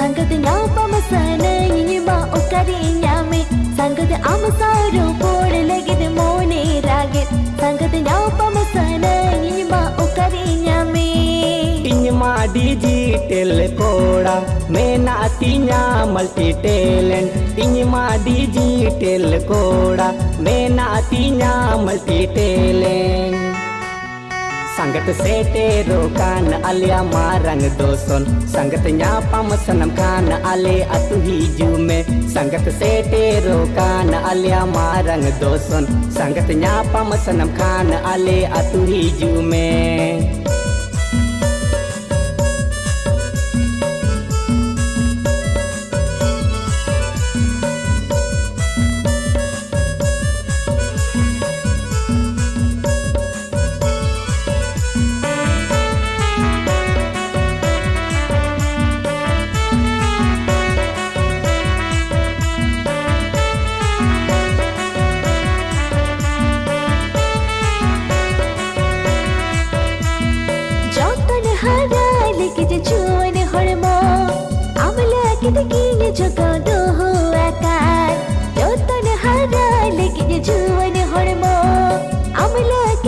Sangkut ngapa mesana ini ma ukari nyame Sangkut amasaru por lagi de mone raget Sangkut ngapa mesana ini ma ukari nyame Inye ma digital koda mena atinya multi talent Inye ma digital koda mena atinya multi talent संगत से तेरो कान, आलिया मारंग दोसन संगत nya पमसनम कान अले अतु हिजु में। संगत से तेरो कान, आलिया मारंग दोसन संगत न्या पम सनम कान अले अतु हिजु में।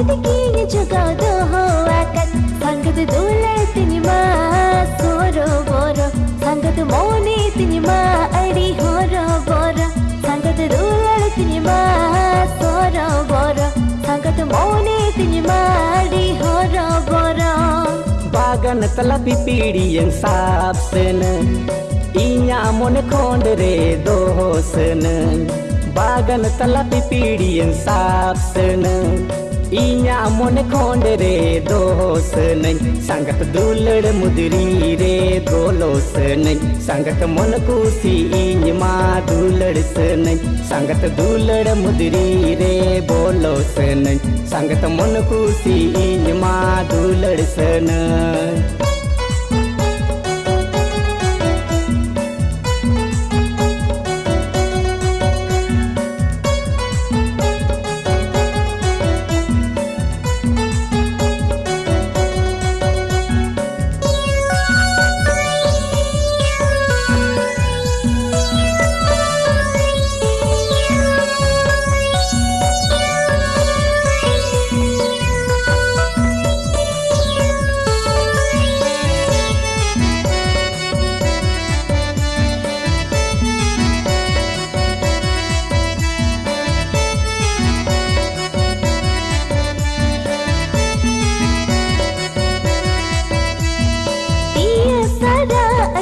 ಅವಲಾಗಿದ ಗೀನ ಜಗದು ಆಕಾರ ಸಂಗದ ದೂಳತಿನಿ ಮಾ ಸೋರೋ ಬೋರೋ ಸಂಗದ ಮೋನೆ ತಿನಿ ಮಾ ಅಡಿ ಹೊರೋ ಬೋರೋ ಸಂಗದ ದೂಳತಿನಿ ಮಾ ಸೋರೋ ಬೋರೋ ಸಂಗದ ಮೋನೆ ತಿನಿ ಮಾ ಅಡಿ ಹೊರೋ ಬೋರೋ bagan telah pipidi yang sap sene Inya mon kondre dohosene bagan इया मन कोंड रे दोस नहीं संगत दुलड़ मुदरी रे गोलोस नहीं संगत मन कुसी इं मा दुलड़ से नहीं संगत दुलड़ मुदरी रे बोलोस नहीं संगत मन कुसी इं मा दुलड़ से नहीं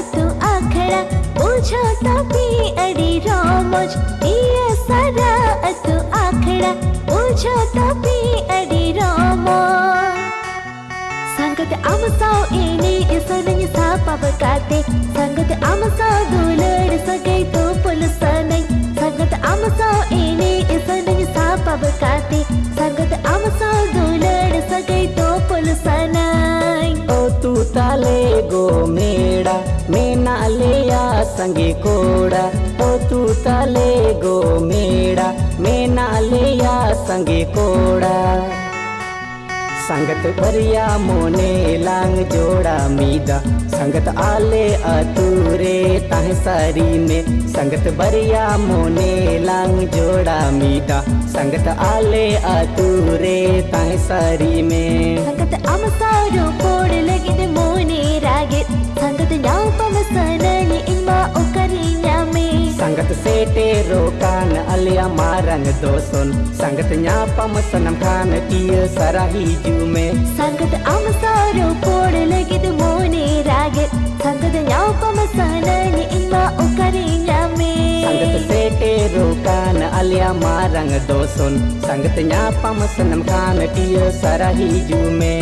अतु आखड़ा, बुझो तपी अड़ी रोमोज। पिया सारा अतु आखड़ा, बुझो तपी अड़ी रोमो संगत अमसाओ इने इसनኝ सापब काते संगत अमसाओ दुलड़ सगै तो पुलसनै संगत अमसाओ इने इसनኝ सापब काते संगत अमसाओ दुलड़ सगै तो पुलसनै ओ तू ताले गो ना लेया कोड़ा ओ तू तले गो मेड़ा मैं ना कोड़ा संगत भरिया मोने लांग जोड़ा मीदा संगत आले अतूरे ताहे सारी में संगत भरिया मोने लांग जोड़ा मीदा संगत आले अतूरे ताहे सारी में संगत अमसारो कोड़ लगी द मोने रागे संगत ना टेरो कान अलिया मारंग दोसन संगत न्यापम सनम खान किय सराही जुमे संगत आम सारो कोड लगिद मोने रागत संगत न्यापम सनन इमा उकरे न्यामे संगत से टेरो कान अलिया मारंग दोसन संगत न्यापम सनम खान किय सराही जुमे